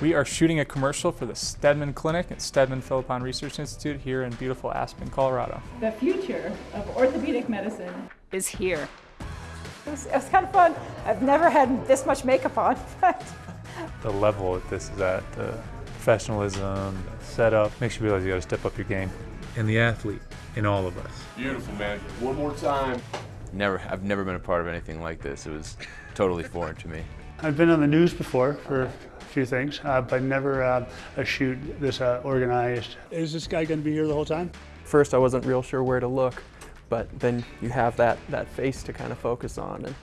We are shooting a commercial for the Steadman Clinic at Steadman Philippon Research Institute here in beautiful Aspen, Colorado. The future of orthopedic medicine is here. It was, it was kind of fun. I've never had this much makeup on. the level that this is at, the professionalism, the setup, makes you realize you got to step up your game. And the athlete in all of us. Beautiful, man. One more time. Never, I've never been a part of anything like this. It was totally foreign to me. I've been on the news before for a few things, uh, but never uh, a shoot this uh, organized. Is this guy going to be here the whole time? First, I wasn't real sure where to look, but then you have that, that face to kind of focus on, and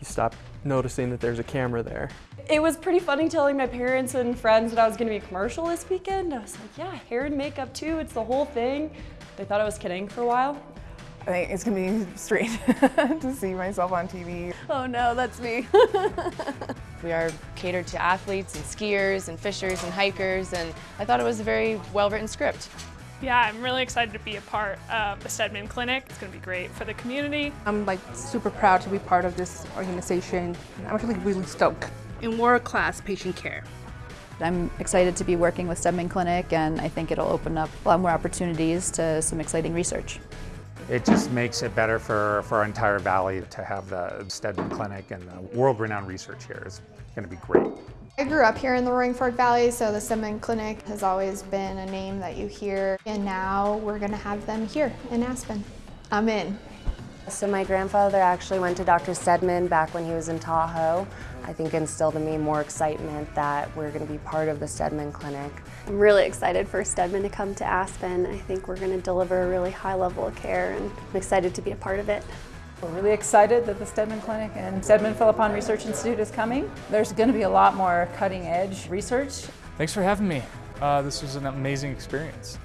you stop noticing that there's a camera there. It was pretty funny telling my parents and friends that I was going to be a commercial this weekend. I was like, yeah, hair and makeup too, it's the whole thing. They thought I was kidding for a while. I think it's gonna be strange to see myself on TV. Oh no, that's me. we are catered to athletes and skiers and fishers and hikers and I thought it was a very well-written script. Yeah, I'm really excited to be a part of the Steadman Clinic. It's going to be great for the community. I'm like super proud to be part of this organization. I'm actually really stoked. In world-class patient care. I'm excited to be working with Steadman Clinic and I think it'll open up a lot more opportunities to some exciting research. It just makes it better for, for our entire valley to have the Steadman Clinic and the world-renowned research here is going to be great. I grew up here in the Roaring Fork Valley, so the Steadman Clinic has always been a name that you hear, and now we're going to have them here in Aspen. I'm in. So my grandfather actually went to Dr. Steadman back when he was in Tahoe. I think instilled in me more excitement that we're going to be part of the Steadman Clinic. I'm really excited for Steadman to come to Aspen. I think we're going to deliver a really high level of care and I'm excited to be a part of it. We're really excited that the Steadman Clinic and Steadman Philippon Research Institute is coming. There's going to be a lot more cutting edge research. Thanks for having me. Uh, this was an amazing experience.